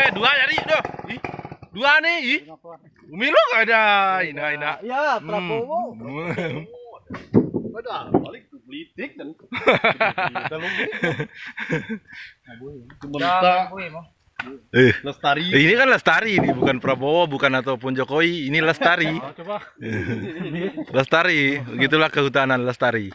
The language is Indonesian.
eh dua jadi doh dua nih? Ih, Umilo nggak ada. Ina, ina. Ya, Prabowo. Hmm. Balik ke politik dan kita lumpuh. Sementara Eh, lestari. Eh, ini kan Lestari ini bukan Prabowo, bukan ataupun Jokowi. Ini Lestari. Oh, coba. Lestari, begitulah kehutanan Lestari.